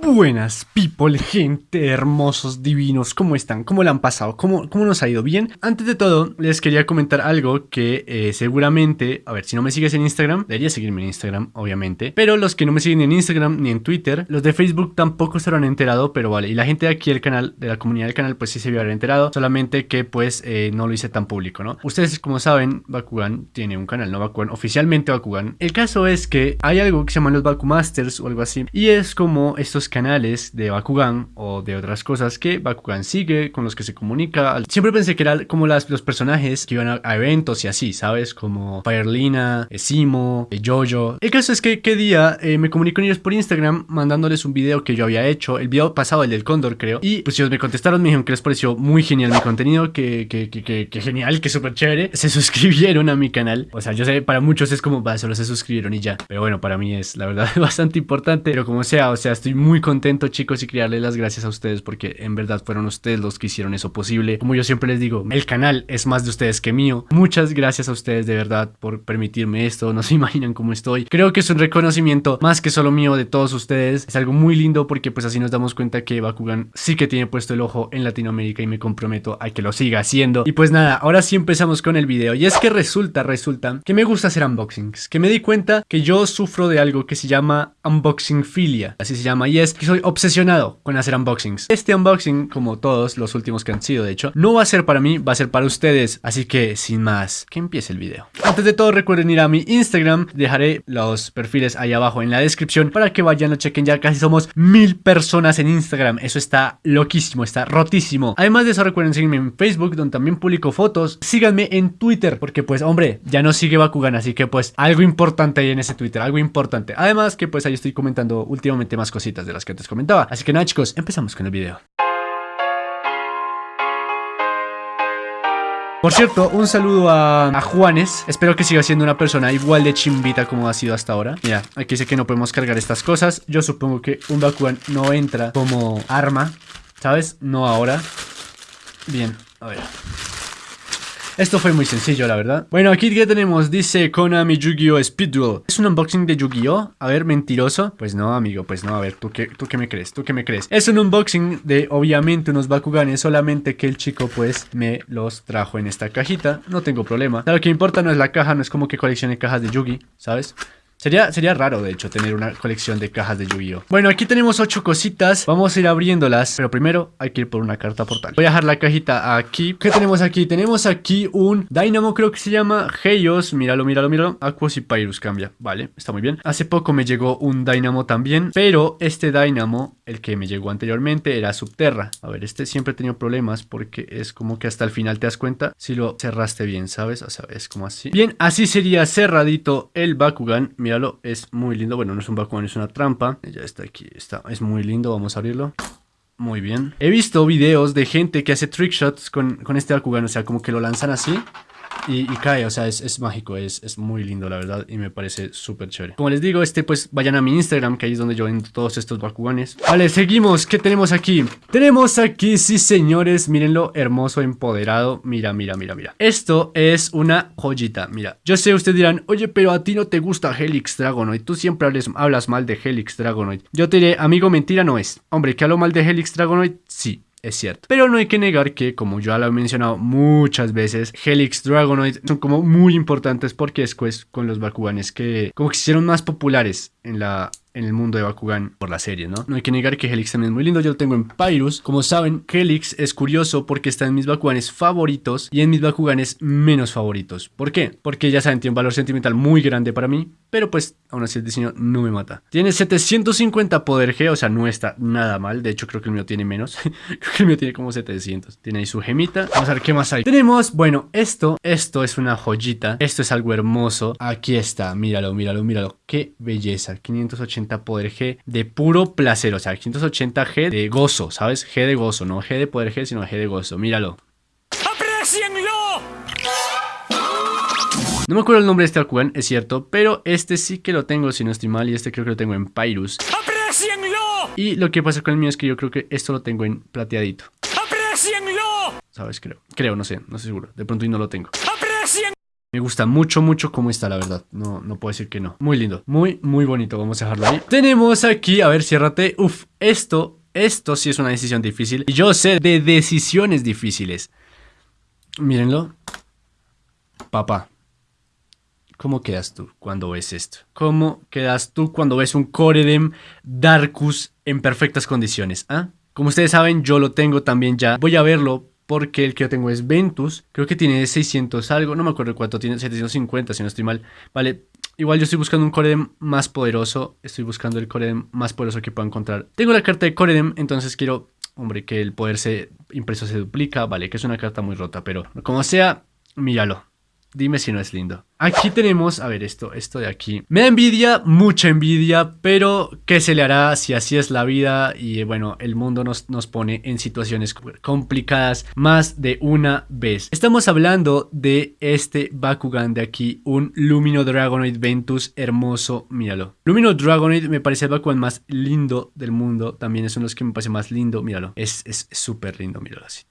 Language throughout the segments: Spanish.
Buenas people, gente, hermosos, divinos, ¿cómo están? ¿Cómo le han pasado? ¿Cómo, ¿Cómo nos ha ido? ¿Bien? Antes de todo, les quería comentar algo que eh, seguramente, a ver, si no me sigues en Instagram, debería seguirme en Instagram, obviamente, pero los que no me siguen en Instagram ni en Twitter, los de Facebook tampoco se han enterado, pero vale, y la gente de aquí del canal, de la comunidad del canal, pues sí se vio haber enterado, solamente que pues eh, no lo hice tan público, ¿no? Ustedes, como saben, Bakugan tiene un canal, ¿no? Bakugan, oficialmente Bakugan. El caso es que hay algo que se llama los Bakumasters o algo así, y es como estos canales de Bakugan o de otras cosas que Bakugan sigue, con los que se comunica. Siempre pensé que eran como las, los personajes que iban a, eventos y así, ¿sabes? Como Firelina, Simo, Jojo. El caso es que qué día eh, me comunico con ellos por Instagram mandándoles un video que yo había hecho, el video pasado, el del Cóndor creo, y pues ellos me contestaron, me dijeron que les pareció muy genial mi contenido, que, que, que, que, genial, que súper chévere. Se suscribieron a mi canal. O sea, yo sé, para muchos es como, va, solo se suscribieron y ya. Pero bueno, para mí es la verdad bastante importante. Pero como sea, o sea, estoy muy contento chicos y quería las gracias a ustedes porque en verdad fueron ustedes los que hicieron eso posible. Como yo siempre les digo, el canal es más de ustedes que mío. Muchas gracias a ustedes de verdad por permitirme esto. No se imaginan cómo estoy. Creo que es un reconocimiento más que solo mío de todos ustedes. Es algo muy lindo porque pues así nos damos cuenta que Bakugan sí que tiene puesto el ojo en Latinoamérica y me comprometo a que lo siga haciendo. Y pues nada, ahora sí empezamos con el video. Y es que resulta, resulta que me gusta hacer unboxings. Que me di cuenta que yo sufro de algo que se llama unboxing filia. Así se llama. Y es que soy obsesionado con hacer unboxings. Este unboxing, como todos los últimos que han sido de hecho, no va a ser para mí, va a ser para ustedes. Así que, sin más, que empiece el video. Antes de todo, recuerden ir a mi Instagram. Dejaré los perfiles ahí abajo en la descripción para que vayan, lo chequen. Ya casi somos mil personas en Instagram. Eso está loquísimo, está rotísimo. Además de eso, recuerden seguirme en Facebook, donde también publico fotos. Síganme en Twitter, porque pues, hombre, ya no sigue Bakugan, así que pues algo importante ahí en ese Twitter, algo importante. Además que pues ahí estoy comentando últimamente más cositas las que antes comenté Así que nada chicos, empezamos con el video. Por cierto, un saludo a, Juanes. Espero que siga siendo una persona igual de chimbita como ha sido hasta ahora. Mira, aquí dice que no podemos cargar estas cosas. Yo supongo que un Bakugan no entra como arma, ¿sabes? No ahora. Bien, a ver. Esto fue muy sencillo, la verdad. Bueno, aquí ya tenemos, dice Konami Yu-Gi-Oh! Speed Duel. ¿Es un unboxing de Yu-Gi-Oh? A ver, mentiroso. Pues no, amigo, pues no. A ver, ¿tú qué, ¿tú qué me crees? ¿Tú qué me crees? Es un unboxing de, obviamente, unos Bakuganes, solamente que el chico, pues, me los trajo en esta cajita. No tengo problema. Lo que importa no es la caja, no es como que coleccione cajas de Yugi, ¿sabes? Sería, sería raro, de hecho, tener una colección de cajas de Yu-Gi-Oh! Bueno, aquí tenemos ocho cositas. Vamos a ir abriéndolas. Pero primero hay que ir por una carta portal. Voy a dejar la cajita aquí. ¿Qué tenemos aquí? Tenemos aquí un Dynamo, creo que se llama Heios. Míralo, míralo, míralo. Aquos y Pyrus cambia. Vale, está muy bien. Hace poco me llegó un Dynamo también. Pero este Dynamo, el que me llegó anteriormente, era Subterra. A ver, este siempre he tenido problemas porque es como que hasta el final te das cuenta si lo cerraste bien, ¿sabes? O sea, es como así. Bien, así sería cerradito el Bakugan. Mira es muy lindo. Bueno, no es un Bakugan, es una trampa. Ya está aquí, está, es muy lindo, vamos a abrirlo. Muy bien. He visto videos de gente que hace trickshots con, con este Bakugan, o sea, como que lo lanzan así y, cae, o sea, es, mágico, es, es, muy lindo la verdad y me parece súper chévere. Como les digo, este pues vayan a mi Instagram, que ahí es donde yo vendo todos estos Bakuganes. Vale, seguimos, ¿qué tenemos aquí? Tenemos aquí, sí señores, mírenlo, hermoso, empoderado, mira, mira, mira, mira. Esto es una joyita, mira. Yo sé, ustedes dirán, oye, pero a ti no te gusta Helix Dragonoid, tú siempre hablas mal de Helix Dragonoid. Yo te diré, amigo, mentira no es. Hombre, que hablo mal de Helix Dragonoid, sí es cierto. Pero no hay que negar que, como ya lo he mencionado muchas veces, Helix Dragonoid son como muy importantes porque es con los Bakuganes que como que se hicieron más populares en la en el mundo de Bakugan por la serie, ¿no? No hay que negar que Helix también es muy lindo, yo lo tengo en Pyrus. Como saben, Helix es curioso porque está en mis Bakuganes favoritos y en mis Bakuganes menos favoritos. ¿Por qué? Porque ya saben, tiene un valor sentimental muy grande para mí, pero pues aún así el diseño no me mata. Tiene 750 poder G, o sea, no está nada mal. De hecho, creo que el mío tiene menos. creo que el mío tiene como 700. Tiene ahí su gemita. Vamos a ver qué más hay. Tenemos, bueno, esto, esto es una joyita. Esto es algo hermoso. Aquí está, míralo, míralo, míralo. Qué belleza. 580 poder G de puro placer. O sea, 580 G de gozo, ¿sabes? G de gozo, no G de poder G, sino G de gozo. Míralo. No me acuerdo el nombre de este Bakugan, es cierto, pero este sí que lo tengo, si no estoy mal, y este creo que lo tengo en Pyrus. Y lo que pasa con el mío es que yo creo que esto lo tengo en plateadito. ¿Sabes? Creo. Creo, no sé, no estoy seguro. De pronto y no lo tengo. Me gusta mucho, mucho cómo está, la verdad. No, no puedo decir que no. Muy lindo. Muy, muy bonito. Vamos a dejarlo ahí. Tenemos aquí, a ver, ciérrate. Uf, esto, esto sí es una decisión difícil. Y yo sé de decisiones difíciles. Mírenlo. Papá. ¿Cómo quedas tú cuando ves esto? ¿Cómo quedas tú cuando ves un Coredem Darkus en perfectas condiciones? ¿Ah? Como ustedes saben, yo lo tengo también ya. Voy a verlo porque el que yo tengo es Ventus. Creo que tiene 600 algo, no me acuerdo cuánto tiene, 750 si no estoy mal. Vale, igual yo estoy buscando un Coredem más poderoso. Estoy buscando el Coredem más poderoso que pueda encontrar. Tengo la carta de Coredem, entonces quiero, hombre, que el poder se impreso se duplica. Vale, que es una carta muy rota, pero como sea, míralo. Dime si no es lindo. Aquí tenemos, a ver esto, esto de aquí. Me da envidia, mucha envidia, pero ¿qué se le hará si así es la vida? Y bueno, el mundo nos, nos pone en situaciones complicadas más de una vez. Estamos hablando de este Bakugan de aquí, un Lumino Dragonoid Ventus hermoso, míralo. Lumino Dragonoid me parece el Bakugan más lindo del mundo, también es uno de los que me parece más lindo, míralo. Es súper lindo, míralo así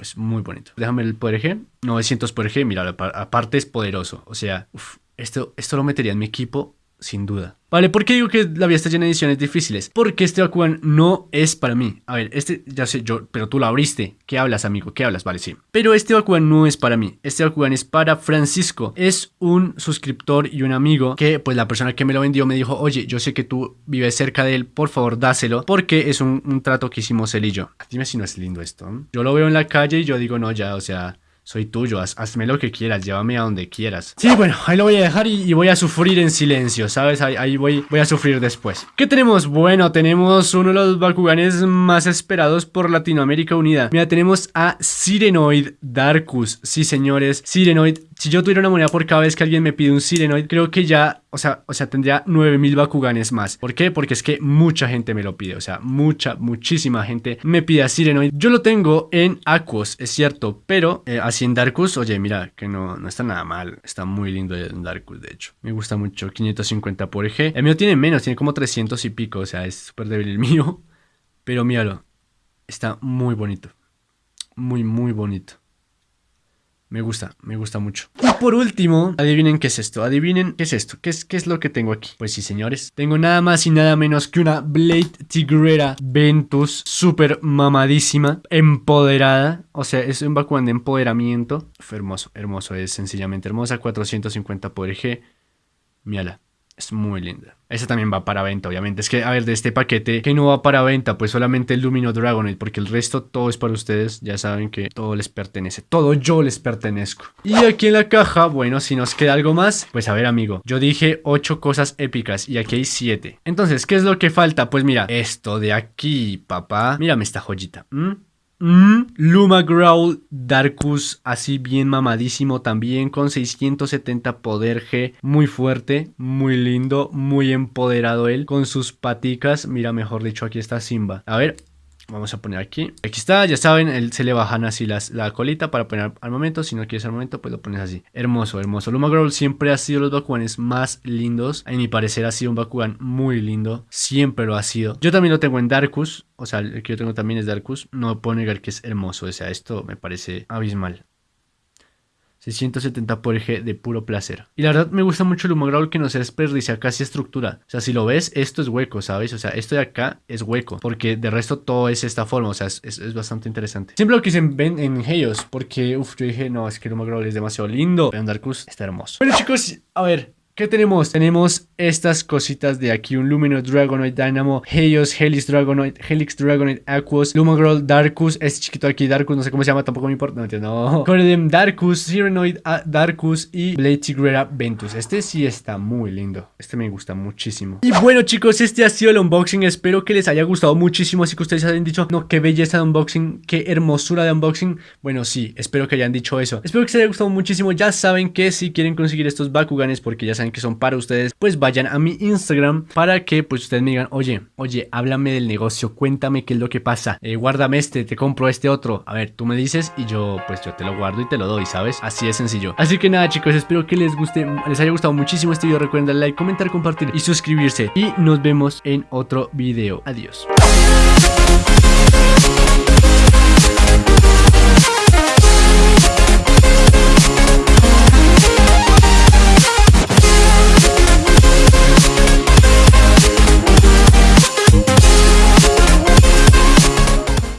es muy bonito. Déjame el poder G. 900 poder G, mira, aparte es poderoso. O sea, esto, esto lo metería en mi equipo sin duda. Vale, ¿por qué digo que la vida está llena de ediciones difíciles? Porque este Bakugan no es para mí. A ver, este, ya sé yo, pero tú lo abriste. ¿Qué hablas, amigo? ¿Qué hablas? Vale, sí. Pero este Bakugan no es para mí. Este Bakugan es para Francisco. Es un suscriptor y un amigo que, pues, la persona que me lo vendió me dijo, oye, yo sé que tú vives cerca de él, por favor, dáselo, porque es un, un trato que hicimos él y yo. Dime si no es lindo esto. Yo lo veo en la calle y yo digo, no, ya, o sea, soy tuyo, hazme lo que quieras, llévame a donde quieras. Sí, bueno, ahí lo voy a dejar y, voy a sufrir en silencio, ¿sabes? Ahí, voy, voy a sufrir después. ¿Qué tenemos? Bueno, tenemos uno de los Bakuganes más esperados por Latinoamérica Unida. Mira, tenemos a Sirenoid Darkus. Sí, señores, Sirenoid si yo tuviera una moneda por cada vez que alguien me pide un Sirenoid, creo que ya, o sea, o sea tendría 9000 Bakuganes más. ¿Por qué? Porque es que mucha gente me lo pide, o sea, mucha, muchísima gente me pide a Sirenoid. Yo lo tengo en Aquos, es cierto, pero eh, así en Darkus, oye, mira, que no, no está nada mal, está muy lindo en Darkus, de hecho. Me gusta mucho, 550 por eje. El mío tiene menos, tiene como 300 y pico, o sea, es súper débil el mío. Pero míralo, está muy bonito, muy, muy bonito. Me gusta, me gusta mucho. Y por último, adivinen qué es esto. Adivinen qué es esto. ¿Qué es, qué es lo que tengo aquí? Pues sí, señores. Tengo nada más y nada menos que una Blade Tigrera Ventus. Súper mamadísima. Empoderada. O sea, es un Bakugan de empoderamiento. Fue hermoso, hermoso. Es sencillamente hermosa. 450 por G. Mírala. Es muy linda. Esa también va para venta, obviamente. Es que, a ver, de este paquete que no va para venta, pues solamente el Lumino Dragonite, porque el resto todo es para ustedes. Ya saben que todo les pertenece. Todo yo les pertenezco. Y aquí en la caja, bueno, si nos queda algo más, pues a ver, amigo. Yo dije 8 cosas épicas y aquí hay 7. Entonces, ¿qué es lo que falta? Pues mira, esto de aquí, papá. Mírame esta joyita. Luma Growl Darkus, así bien mamadísimo también, con 670 poder G, muy fuerte, muy lindo, muy empoderado él, con sus paticas, mira mejor dicho aquí está Simba. A ver, Vamos a poner aquí. Aquí está, ya saben, él, se le bajan así las, la colita para poner al momento. Si no quieres al momento, pues lo pones así. Hermoso, hermoso. Luma Growl siempre ha sido los Bakuganes más lindos. A mi parecer ha sido un Bakugan muy lindo. Siempre lo ha sido. Yo también lo tengo en Darkus. O sea, el que yo tengo también es Darkus. No puedo negar que es hermoso. O sea, esto me parece abismal. 670 por eje de puro placer. Y la verdad me gusta mucho el Humograul que no se desperdicia casi estructura. O sea, si lo ves, esto es hueco, ¿sabes? O sea, esto de acá es hueco. Porque de resto todo es esta forma. O sea, es, bastante interesante. Siempre lo quise ven en Heios. Porque, uff, yo dije, no, es que el Humograul es demasiado lindo. Pero Darkus está hermoso. Bueno, chicos, a ver, ¿Qué tenemos? Tenemos estas cositas de aquí, un Luminous Dragonoid Dynamo, Heios, Helix Dragonoid, Helix Dragonoid Aquos, Lumagirl Darkus, este chiquito aquí Darkus, no sé cómo se llama, tampoco me importa, no entiendo. Coredem Darkus, Sirenoid ah, Darkus y Blade Tigrera Ventus. Este sí está muy lindo, este me gusta muchísimo. Y bueno chicos, este ha sido el unboxing, espero que les haya gustado muchísimo, así que ustedes hayan dicho, no, qué belleza de unboxing, qué hermosura de unboxing. Bueno, sí, espero que hayan dicho eso. Espero que les haya gustado muchísimo, ya saben que si quieren conseguir estos Bakuganes, porque ya que son para ustedes, pues vayan a mi Instagram para que pues ustedes me digan, oye, oye, háblame del negocio, cuéntame qué es lo que pasa, eh, guárdame este, te compro este otro. A ver, tú me dices y yo pues yo te lo guardo y te lo doy, ¿sabes? Así de sencillo. Así que nada chicos, espero que les guste, les haya gustado muchísimo este video. Recuerden darle like, comentar, compartir y suscribirse. Y nos vemos en otro video. Adiós.